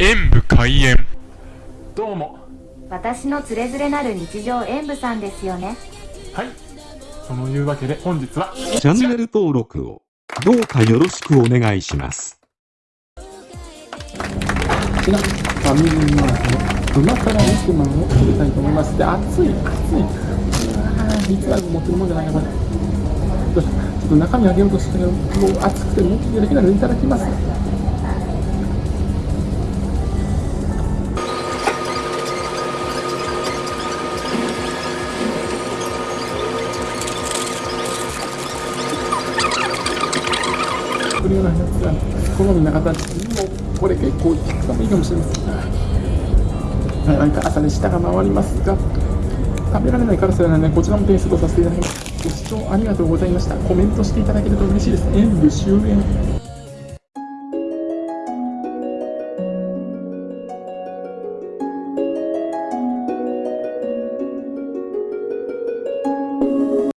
演武開演。どうも。私のつれづれなる日常演舞さんですよね。はい。そのいうわけで本日はチャンネル登録をどうかよろしくお願いします。ちなファミリーマートの旨辛肉まんを作りたいと思います。で熱い熱い。うわー実は持ってるもんじゃないかこれちょっと中身あげようとしたけどもう熱くてもうできないのでいただきますこれようなやつが好みな方にもこれ結構効くかもいいかもしれません。はい。なんか朝で舌が回りますが食べられないからそれなねこちらも点数とさせていただきます。ご視聴ありがとうございました。コメントしていただけると嬉しいです。演武終演。